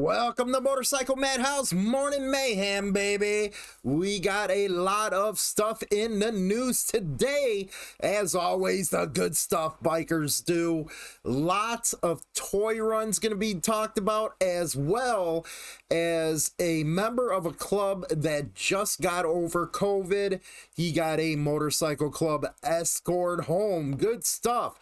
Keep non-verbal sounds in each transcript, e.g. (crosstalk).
Welcome to Motorcycle Madhouse Morning Mayhem, baby. We got a lot of stuff in the news today. As always, the good stuff bikers do. Lots of toy runs going to be talked about, as well as a member of a club that just got over COVID. He got a motorcycle club escort home. Good stuff.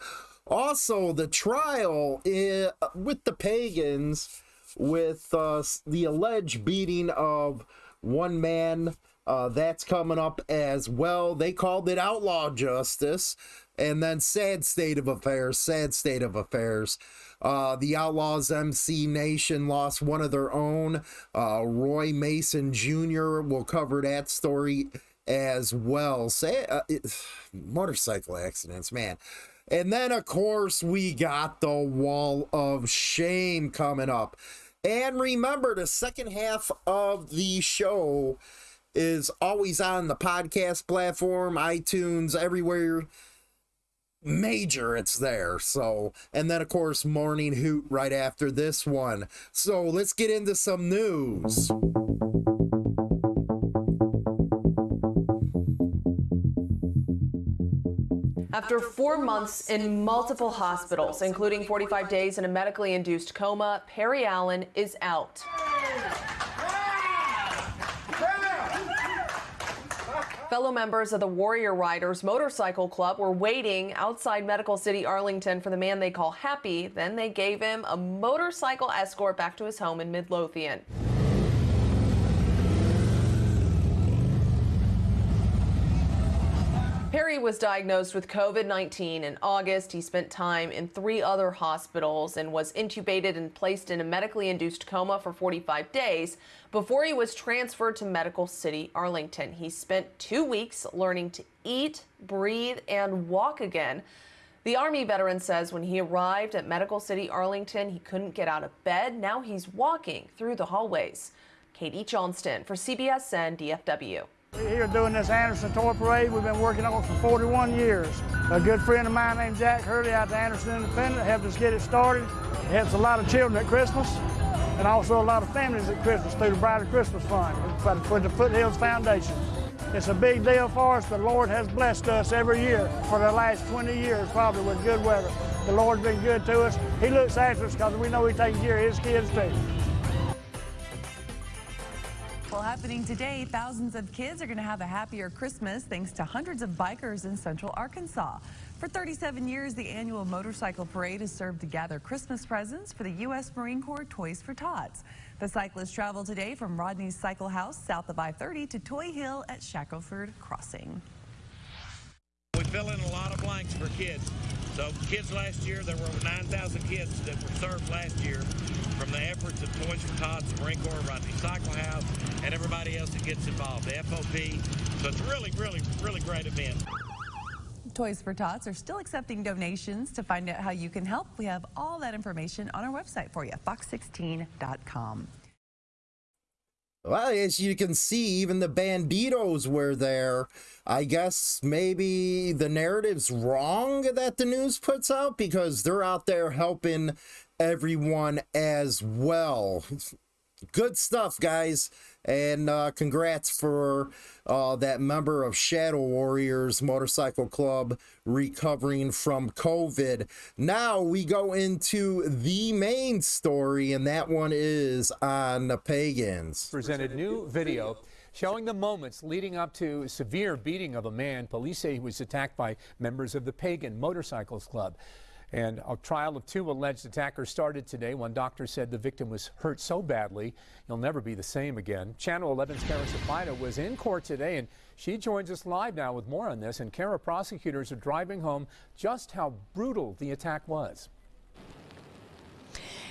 Also, the trial with the pagans with uh, the alleged beating of one man. Uh, that's coming up as well. They called it outlaw justice. And then sad state of affairs, sad state of affairs. Uh, the Outlaws MC Nation lost one of their own. Uh, Roy Mason Jr. will cover that story as well. Say, uh, (sighs) motorcycle accidents, man. And then, of course, we got the Wall of Shame coming up. And remember, the second half of the show is always on the podcast platform, iTunes, everywhere major it's there. So and then of course morning hoot right after this one. So let's get into some news After four months in multiple hospitals, including 45 days in a medically induced coma, Perry Allen is out. Fellow members of the Warrior Riders Motorcycle Club were waiting outside Medical City Arlington for the man they call Happy. Then they gave him a motorcycle escort back to his home in Midlothian. Perry was diagnosed with COVID 19 in August. He spent time in three other hospitals and was intubated and placed in a medically induced coma for 45 days before he was transferred to Medical City, Arlington. He spent two weeks learning to eat, breathe, and walk again. The Army veteran says when he arrived at Medical City, Arlington, he couldn't get out of bed. Now he's walking through the hallways. Katie Johnston for CBSN DFW. We're here doing this Anderson Toy Parade we've been working on it for 41 years. A good friend of mine named Jack Hurley out at Anderson Independent helped us get it started. It helps a lot of children at Christmas and also a lot of families at Christmas through the Brighter Christmas Fund for the Foothills Foundation. It's a big deal for us. The Lord has blessed us every year for the last 20 years, probably with good weather. The Lord's been good to us. He looks after us because we know He's taking care of His kids too. Happening today, thousands of kids are going to have a happier Christmas thanks to hundreds of bikers in central Arkansas. For 37 years, the annual motorcycle parade has served to gather Christmas presents for the U.S. Marine Corps Toys for Tots. The cyclists travel today from Rodney's Cycle House south of I-30 to Toy Hill at Shackelford Crossing. We fill in a lot of blanks for kids. So kids last year, there were 9,000 kids that were served last year from the efforts of Toys for Tots, the Marine Corps, Rodney Cycle House, and everybody else that gets involved, the FOP. So it's really, really, really great event. Toys for Tots are still accepting donations. To find out how you can help, we have all that information on our website for you, fox16.com. Well, as you can see, even the Bandidos were there. I guess maybe the narrative's wrong that the news puts out because they're out there helping everyone as well. Good stuff, guys. And uh, congrats for uh, that member of Shadow Warriors Motorcycle Club recovering from COVID. Now we go into the main story, and that one is on the pagans. Presented new video showing the moments leading up to severe beating of a man. Police say he was attacked by members of the Pagan Motorcycles Club. And a trial of two alleged attackers started today. One doctor said the victim was hurt so badly he'll never be the same again. Channel 11's Kara Sapina was in court today, and she joins us live now with more on this. And Kara, prosecutors are driving home just how brutal the attack was.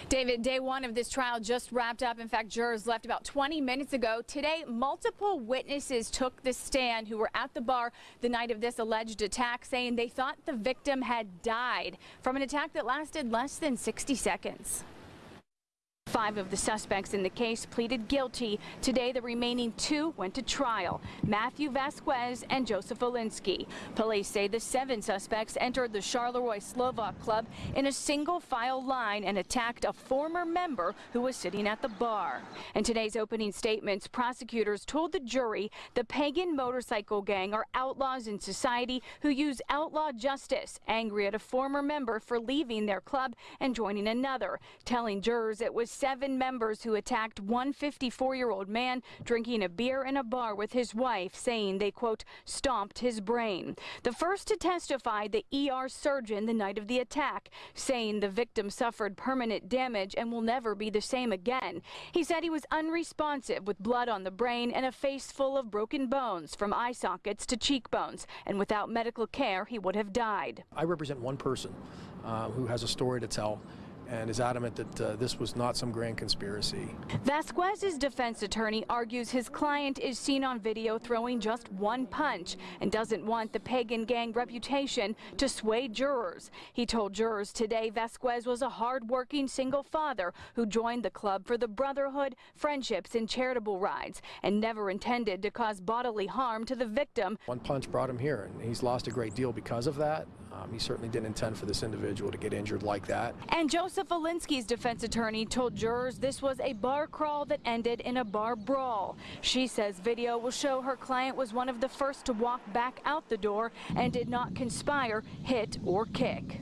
David, day one of this trial just wrapped up. In fact, jurors left about 20 minutes ago. Today, multiple witnesses took the stand who were at the bar the night of this alleged attack, saying they thought the victim had died from an attack that lasted less than 60 seconds. Five of the suspects in the case pleaded guilty. Today, the remaining two went to trial Matthew Vasquez and Joseph Olinsky. Police say the seven suspects entered the Charleroi Slovak Club in a single file line and attacked a former member who was sitting at the bar. In today's opening statements, prosecutors told the jury the pagan motorcycle gang are outlaws in society who use outlaw justice, angry at a former member for leaving their club and joining another, telling jurors it was seven members who attacked one 54-year-old man drinking a beer in a bar with his wife, saying they, quote, stomped his brain. The first to testify, the ER surgeon the night of the attack, saying the victim suffered permanent damage and will never be the same again. He said he was unresponsive with blood on the brain and a face full of broken bones from eye sockets to cheekbones, and without medical care, he would have died. I represent one person uh, who has a story to tell and is adamant that uh, this was not some grand conspiracy. Vasquez's defense attorney argues his client is seen on video throwing just one punch and doesn't want the pagan gang reputation to sway jurors. He told jurors today Vasquez was a hard-working single father who joined the club for the brotherhood, friendships, and charitable rides and never intended to cause bodily harm to the victim. One punch brought him here, and he's lost a great deal because of that. Um, he certainly didn't intend for this individual to get injured like that. And Joseph Olinsky's defense attorney told jurors this was a bar crawl that ended in a bar brawl. She says video will show her client was one of the first to walk back out the door and did not conspire, hit, or kick.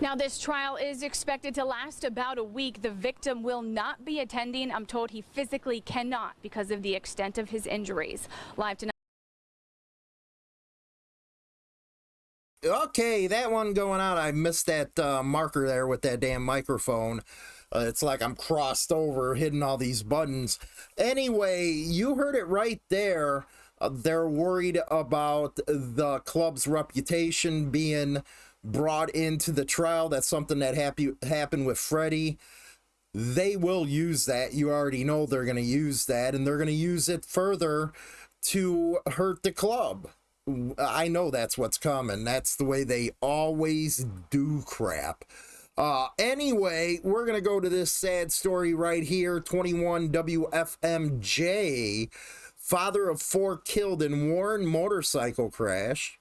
Now, this trial is expected to last about a week. The victim will not be attending. I'm told he physically cannot because of the extent of his injuries. Live tonight. Okay, that one going out. I missed that uh, marker there with that damn microphone. Uh, it's like I'm crossed over, hitting all these buttons. Anyway, you heard it right there. Uh, they're worried about the club's reputation being brought into the trial. That's something that happy, happened with Freddie. They will use that. You already know they're going to use that, and they're going to use it further to hurt the club. I know that's what's coming. That's the way they always do crap. Uh, anyway, we're going to go to this sad story right here 21 WFMJ. Father of four killed in Warren motorcycle crash.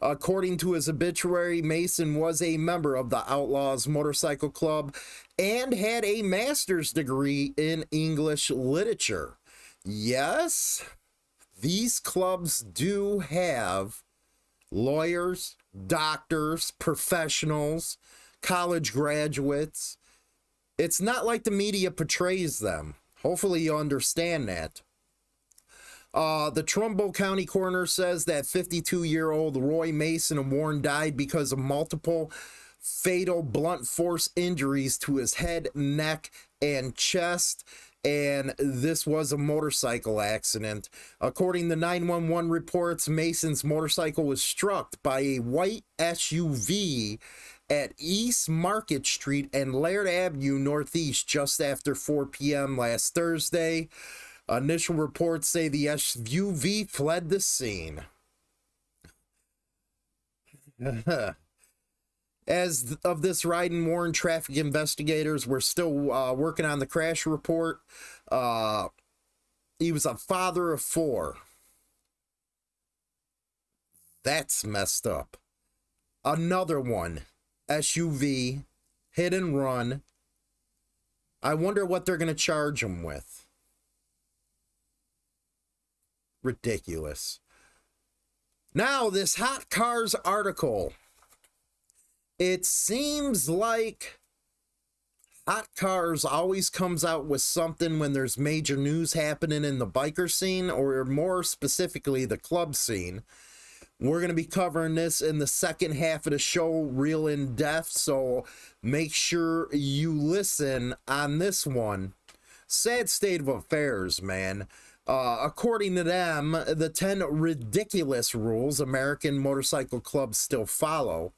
According to his obituary, Mason was a member of the Outlaws Motorcycle Club and had a master's degree in English literature. Yes, these clubs do have lawyers, doctors, professionals, college graduates. It's not like the media portrays them. Hopefully, you understand that. Uh, the Trumbull County coroner says that 52 year old Roy Mason of Warren died because of multiple fatal blunt force injuries to his head, neck, and chest and this was a motorcycle accident. According to 911 reports, Mason's motorcycle was struck by a white SUV at East Market Street and Laird Avenue Northeast just after 4 p.m. last Thursday. Initial reports say the SUV fled the scene. (laughs) (laughs) As of this ride in Warren, traffic investigators were still uh, working on the crash report. Uh, he was a father of four. That's messed up. Another one, SUV, hit and run. I wonder what they're going to charge him with. Ridiculous. Now, this Hot Cars article it seems like Hot Cars always comes out with something when there's major news happening in the biker scene, or more specifically, the club scene. We're going to be covering this in the second half of the show, real in depth. So make sure you listen on this one. Sad state of affairs, man. Uh, according to them, the 10 ridiculous rules American motorcycle clubs still follow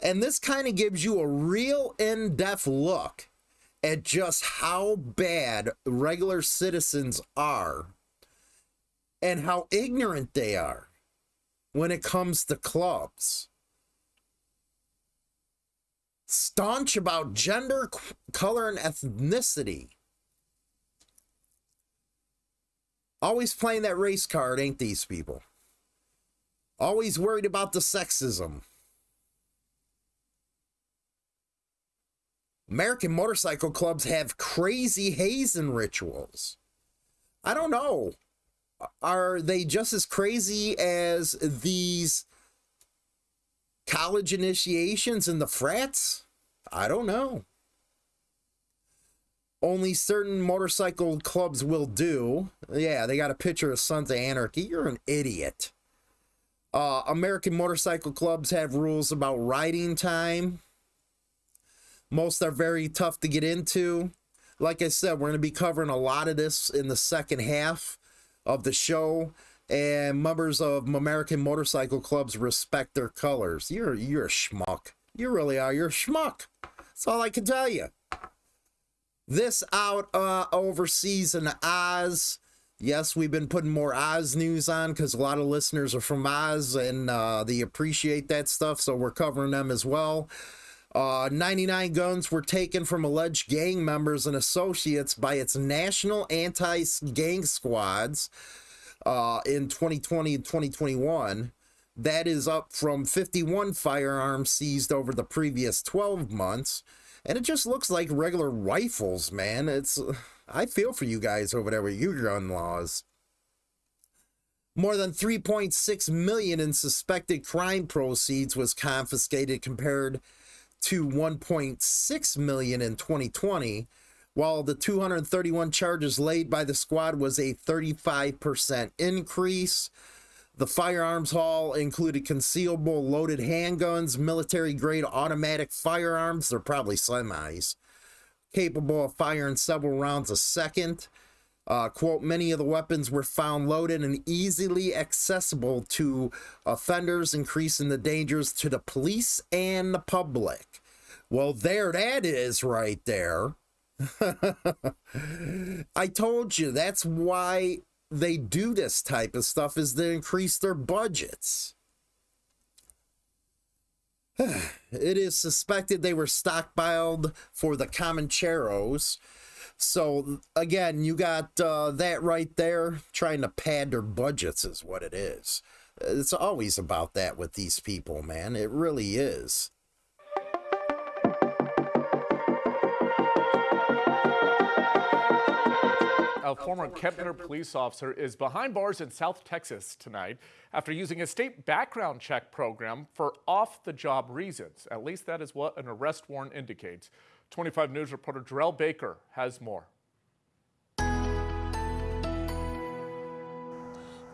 and this kind of gives you a real in depth look at just how bad regular citizens are and how ignorant they are when it comes to clubs. Staunch about gender, color, and ethnicity. Always playing that race card, ain't these people? Always worried about the sexism. American motorcycle clubs have crazy hazing rituals. I don't know. Are they just as crazy as these college initiations and the frats? I don't know. Only certain motorcycle clubs will do. Yeah, they got a picture of Sons of Anarchy. You're an idiot. Uh, American motorcycle clubs have rules about riding time. Most are very tough to get into. Like I said, we're going to be covering a lot of this in the second half of the show. And members of American motorcycle clubs respect their colors. You're you're a schmuck. You really are. You're a schmuck. That's all I can tell you. This out uh, overseas in Oz. Yes, we've been putting more Oz news on because a lot of listeners are from Oz and uh, they appreciate that stuff. So we're covering them as well. Uh, 99 guns were taken from alleged gang members and associates by its national anti gang squads uh, in 2020 and 2021. That is up from 51 firearms seized over the previous 12 months. And it just looks like regular rifles, man. It's. I feel for you guys over there with your gun laws. More than 3.6 million in suspected crime proceeds was confiscated compared to 1.6 million in 2020, while the 231 charges laid by the squad was a 35% increase. The firearms haul included concealable loaded handguns, military grade automatic firearms, they're probably semis, capable of firing several rounds a second. Uh, quote, many of the weapons were found loaded and easily accessible to offenders, increasing the dangers to the police and the public. Well, there that is right there. (laughs) I told you that's why they do this type of stuff is to increase their budgets. (sighs) it is suspected they were stockpiled for the Comancheros. So again, you got uh, that right there. Trying to pad their budgets is what it is. It's always about that with these people, man. It really is. a former Kempner police officer is behind bars in South Texas tonight after using a state background check program for off-the-job reasons. At least that is what an arrest warrant indicates. 25 News reporter Jarrell Baker has more.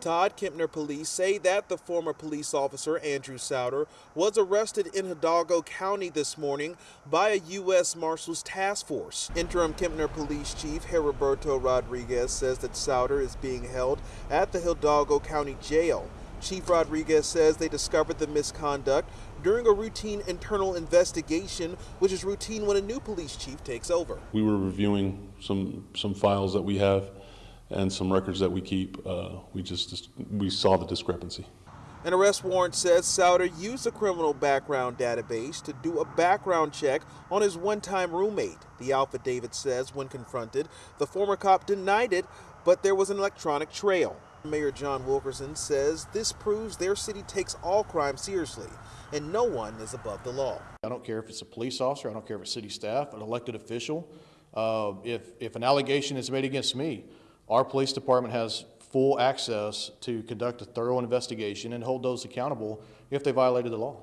Todd Kempner police say that the former police officer, Andrew Souter, was arrested in Hidalgo County this morning by a U.S. Marshals task force. Interim Kempner Police Chief Heriberto Rodriguez says that Souter is being held at the Hidalgo County Jail. Chief Rodriguez says they discovered the misconduct during a routine internal investigation, which is routine when a new police chief takes over. We were reviewing some some files that we have and some records that we keep, uh, we just we saw the discrepancy. An arrest warrant says Souter used a criminal background database to do a background check on his one-time roommate. The affidavit says when confronted, the former cop denied it, but there was an electronic trail. Mayor John Wilkerson says this proves their city takes all crime seriously and no one is above the law. I don't care if it's a police officer, I don't care if it's city staff, an elected official. Uh, if, if an allegation is made against me, our police department has full access to conduct a thorough investigation and hold those accountable if they violated the law.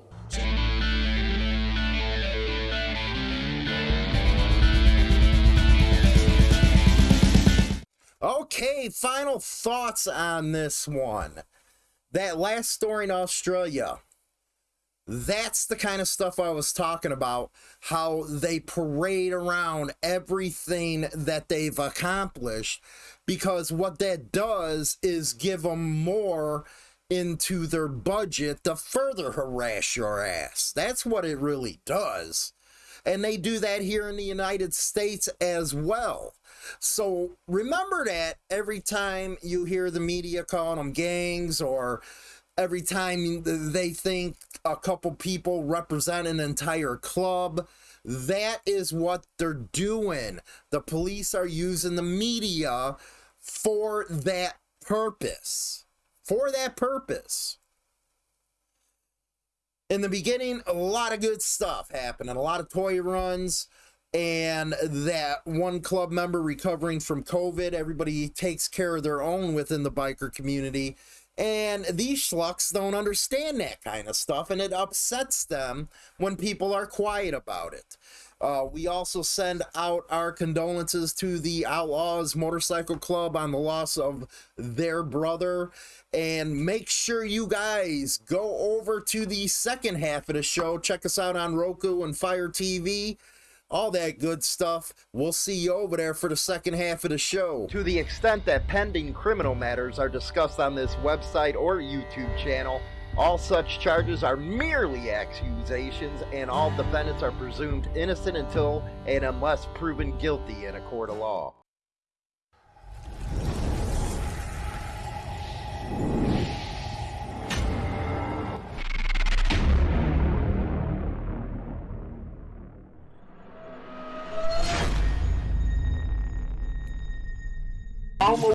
Okay, final thoughts on this one. That last story in Australia. That's the kind of stuff I was talking about. How they parade around everything that they've accomplished because what that does is give them more into their budget to further harass your ass. That's what it really does. And they do that here in the United States as well. So remember that every time you hear the media calling them gangs or every time they think a couple people represent an entire club. That is what they're doing. The police are using the media for that purpose. For that purpose. In the beginning, a lot of good stuff happened, and a lot of toy runs, and that one club member recovering from COVID. Everybody takes care of their own within the biker community. And these schlucks don't understand that kind of stuff, and it upsets them when people are quiet about it. Uh, we also send out our condolences to the Outlaws Motorcycle Club on the loss of their brother. And make sure you guys go over to the second half of the show. Check us out on Roku and Fire TV all that good stuff. We'll see you over there for the second half of the show. To the extent that pending criminal matters are discussed on this website or YouTube channel, all such charges are merely accusations, and all defendants are presumed innocent until and unless proven guilty in a court of law.